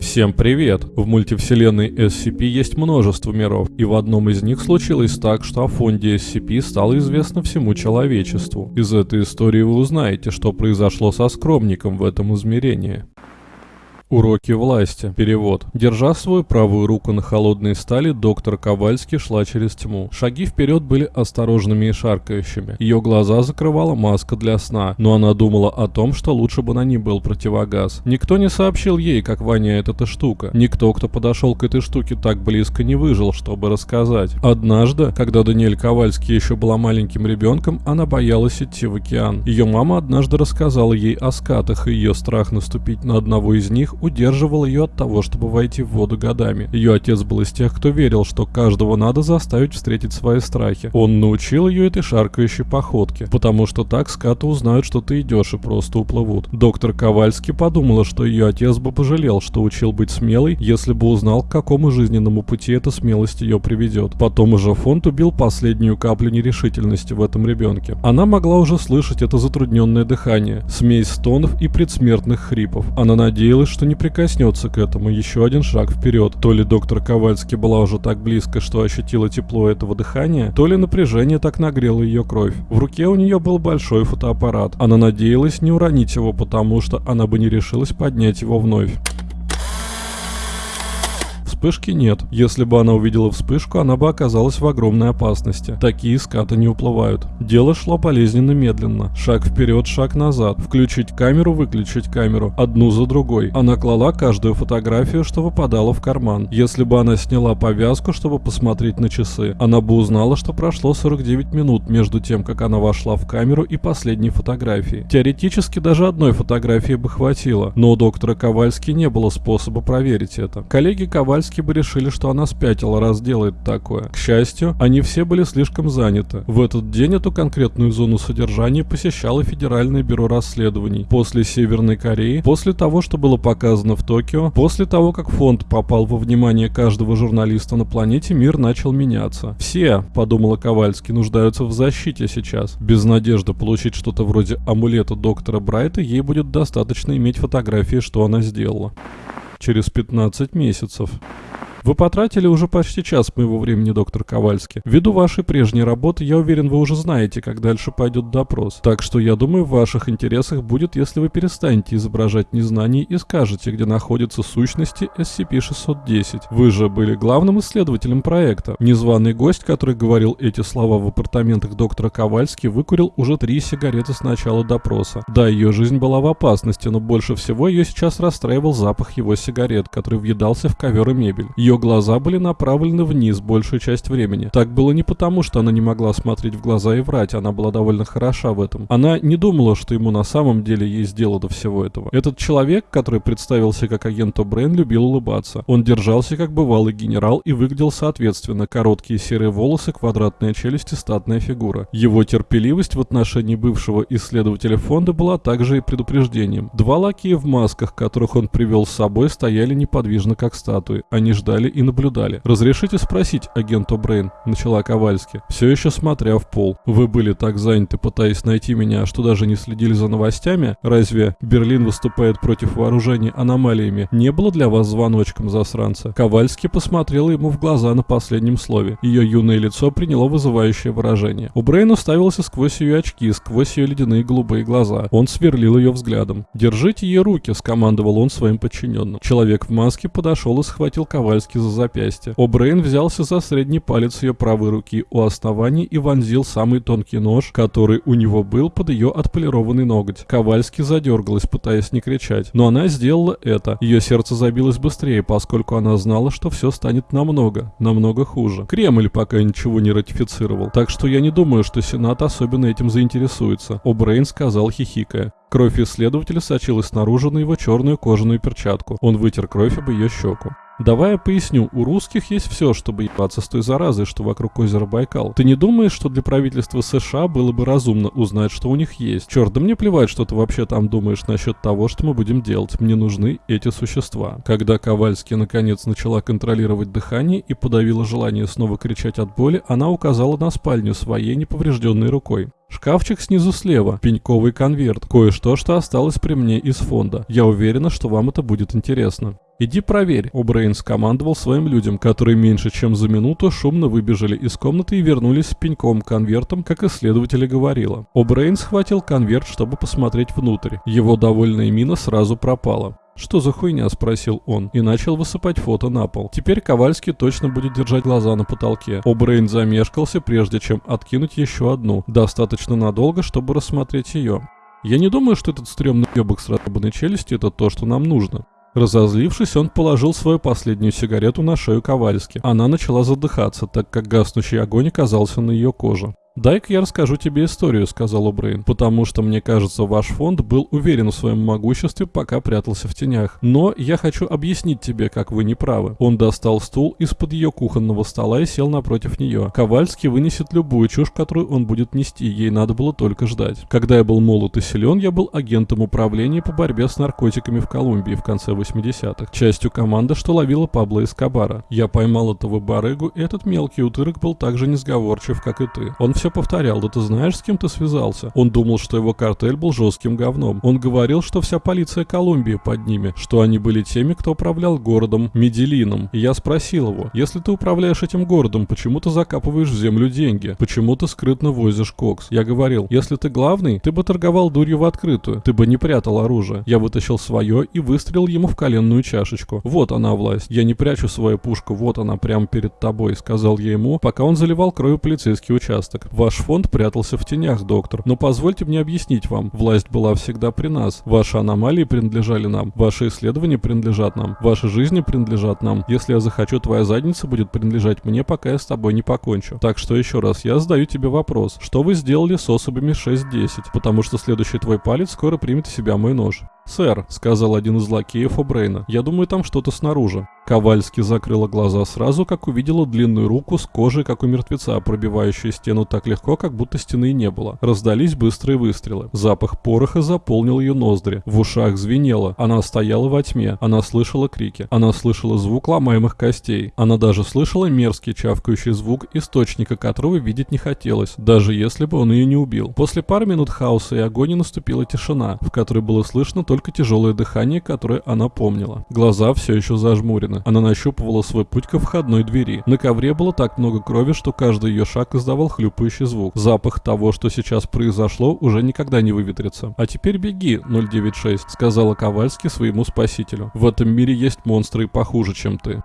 Всем привет! В мультивселенной SCP есть множество миров, и в одном из них случилось так, что о фонде SCP стало известно всему человечеству. Из этой истории вы узнаете, что произошло со скромником в этом измерении. Уроки власти. Перевод. Держа свою правую руку на холодной стали, доктор Ковальский шла через тьму. Шаги вперед были осторожными и шаркающими. Ее глаза закрывала маска для сна, но она думала о том, что лучше бы на ней был противогаз. Никто не сообщил ей, как воняет эта штука. Никто, кто подошел к этой штуке так близко, не выжил, чтобы рассказать. Однажды, когда Даниэль Ковальский еще была маленьким ребенком, она боялась идти в океан. Ее мама однажды рассказала ей о скатах, и ее страх наступить на одного из них удерживал ее от того, чтобы войти в воду годами. Ее отец был из тех, кто верил, что каждого надо заставить встретить свои страхи. Он научил ее этой шаркающей походке, потому что так скаты узнают, что ты идешь и просто уплывут. Доктор Ковальский подумала, что ее отец бы пожалел, что учил быть смелой, если бы узнал, к какому жизненному пути эта смелость ее приведет. Потом уже фонд убил последнюю каплю нерешительности в этом ребенке. Она могла уже слышать это затрудненное дыхание, смесь стонов и предсмертных хрипов. Она надеялась, что не не прикоснется к этому, еще один шаг вперед. То ли доктор Ковальский была уже так близко, что ощутила тепло этого дыхания, то ли напряжение так нагрело ее кровь. В руке у нее был большой фотоаппарат. Она надеялась не уронить его, потому что она бы не решилась поднять его вновь. Вспышки нет. Если бы она увидела вспышку, она бы оказалась в огромной опасности. Такие скаты не уплывают. Дело шло болезненно медленно. Шаг вперед, шаг назад. Включить камеру, выключить камеру. Одну за другой. Она клала каждую фотографию, что выпадала в карман. Если бы она сняла повязку, чтобы посмотреть на часы, она бы узнала, что прошло 49 минут между тем, как она вошла в камеру и последней фотографией. Теоретически даже одной фотографии бы хватило, но у доктора Ковальски не было способа проверить это. Коллеги Ковальски бы решили, что она спятила, раз делает такое. К счастью, они все были слишком заняты. В этот день эту конкретную зону содержания посещало Федеральное бюро расследований. После Северной Кореи, после того, что было показано в Токио, после того, как фонд попал во внимание каждого журналиста на планете, мир начал меняться. Все, подумала Ковальский, нуждаются в защите сейчас. Без надежды получить что-то вроде амулета доктора Брайта, ей будет достаточно иметь фотографии, что она сделала. Через 15 месяцев. Вы потратили уже почти час моего времени, доктор Ковальский. Ввиду вашей прежней работы, я уверен, вы уже знаете, как дальше пойдет допрос. Так что я думаю, в ваших интересах будет, если вы перестанете изображать незнание и скажете, где находятся сущности SCP-610. Вы же были главным исследователем проекта. Незваный гость, который говорил эти слова в апартаментах доктора Ковальски, выкурил уже три сигареты с начала допроса. Да, ее жизнь была в опасности, но больше всего ее сейчас расстраивал запах его сигарет, который въедался в ковер и мебель. Ее ее глаза были направлены вниз большую часть времени. Так было не потому, что она не могла смотреть в глаза и врать, она была довольно хороша в этом. Она не думала, что ему на самом деле есть дело до всего этого. Этот человек, который представился как агент О'Брейн, любил улыбаться. Он держался как бывалый генерал и выглядел соответственно. Короткие серые волосы, квадратная челюсть и статная фигура. Его терпеливость в отношении бывшего исследователя фонда была также и предупреждением. Два лакея в масках, которых он привел с собой, стояли неподвижно как статуи. Они ждали стояли и наблюдали. «Разрешите спросить, агент О'Брейн?» – начала Ковальски, все еще смотря в пол. «Вы были так заняты, пытаясь найти меня, что даже не следили за новостями? Разве Берлин выступает против вооружений аномалиями? Не было для вас звоночком, засранца?» Ковальски посмотрела ему в глаза на последнем слове. Ее юное лицо приняло вызывающее выражение. О'Брейн уставился сквозь ее очки, сквозь ее ледяные голубые глаза. Он сверлил ее взглядом. «Держите ей руки», – скомандовал он своим подчиненным. Человек в маске подошел и схватил Ковальски руки за запястье. О'Брейн взялся за средний палец ее правой руки у основания и вонзил самый тонкий нож, который у него был под ее отполированный ноготь. Ковальски задергалась, пытаясь не кричать, но она сделала это. Ее сердце забилось быстрее, поскольку она знала, что все станет намного, намного хуже. Кремль пока ничего не ратифицировал, так что я не думаю, что Сенат особенно этим заинтересуется. О'Брейн сказал, хихикая. Кровь исследователя сочилась снаружи на его черную кожаную перчатку. Он вытер кровь об ее щеку. Давай я поясню, у русских есть все, чтобы ебаться с той заразой, что вокруг озера Байкал. Ты не думаешь, что для правительства США было бы разумно узнать, что у них есть? Черт, да мне плевать, что ты вообще там думаешь насчет того, что мы будем делать. Мне нужны эти существа. Когда Ковальский наконец начала контролировать дыхание и подавила желание снова кричать от боли, она указала на спальню своей неповрежденной рукой. Шкафчик снизу слева, пеньковый конверт, кое-что, что осталось при мне из фонда. Я уверена, что вам это будет интересно. «Иди проверь», — О'Брейн скомандовал своим людям, которые меньше чем за минуту шумно выбежали из комнаты и вернулись с пеньком конвертом, как исследователь говорила. О'Брейн схватил конверт, чтобы посмотреть внутрь. Его довольная мина сразу пропала. «Что за хуйня?» – спросил он и начал высыпать фото на пол. Теперь Ковальский точно будет держать глаза на потолке. О'Брейн замешкался, прежде чем откинуть еще одну, достаточно надолго, чтобы рассмотреть ее. «Я не думаю, что этот стрёмный ёбок с разъебанной челюстью – это то, что нам нужно. Разозлившись, он положил свою последнюю сигарету на шею Ковальски. Она начала задыхаться, так как гаснущий огонь оказался на ее коже. «Дай-ка я расскажу тебе историю», — сказал Брейн, «потому что, мне кажется, ваш фонд был уверен в своем могуществе, пока прятался в тенях. Но я хочу объяснить тебе, как вы не правы». Он достал стул из-под ее кухонного стола и сел напротив нее. Ковальский вынесет любую чушь, которую он будет нести, ей надо было только ждать. Когда я был молод и силен, я был агентом управления по борьбе с наркотиками в Колумбии в конце 80-х, частью команды, что ловила Пабло Эскобара. Я поймал этого барыгу, и этот мелкий утырок был так же несговорчив, как и ты. Он все повторял, да ты знаешь, с кем ты связался? Он думал, что его картель был жестким говном. Он говорил, что вся полиция Колумбии под ними, что они были теми, кто управлял городом Меделином. И я спросил его, если ты управляешь этим городом, почему ты закапываешь в землю деньги? Почему ты скрытно возишь кокс? Я говорил, если ты главный, ты бы торговал дурью в открытую, ты бы не прятал оружие. Я вытащил свое и выстрелил ему в коленную чашечку. Вот она власть. Я не прячу свою пушку, вот она прямо перед тобой, сказал я ему, пока он заливал кровью полицейский участок. Ваш фонд прятался в тенях, доктор. Но позвольте мне объяснить вам. Власть была всегда при нас. Ваши аномалии принадлежали нам. Ваши исследования принадлежат нам. Ваши жизни принадлежат нам. Если я захочу, твоя задница будет принадлежать мне, пока я с тобой не покончу. Так что еще раз, я задаю тебе вопрос. Что вы сделали с особями 6-10? Потому что следующий твой палец скоро примет в себя мой нож. «Сэр», — сказал один из лакеев О'Брейна, — «я думаю, там что-то снаружи». Ковальски закрыла глаза сразу, как увидела длинную руку с кожей, как у мертвеца, пробивающую стену так легко, как будто стены и не было. Раздались быстрые выстрелы. Запах пороха заполнил ее ноздри. В ушах звенело. Она стояла во тьме. Она слышала крики. Она слышала звук ломаемых костей. Она даже слышала мерзкий чавкающий звук, источника которого видеть не хотелось, даже если бы он ее не убил. После пары минут хаоса и агонии наступила тишина, в которой было слышно только тяжелое дыхание, которое она помнила. Глаза все еще зажмурены. Она нащупывала свой путь ко входной двери. На ковре было так много крови, что каждый ее шаг издавал хлюпающий звук. Запах того, что сейчас произошло, уже никогда не выветрится. «А теперь беги, 096», — сказала Ковальский своему спасителю. «В этом мире есть монстры похуже, чем ты».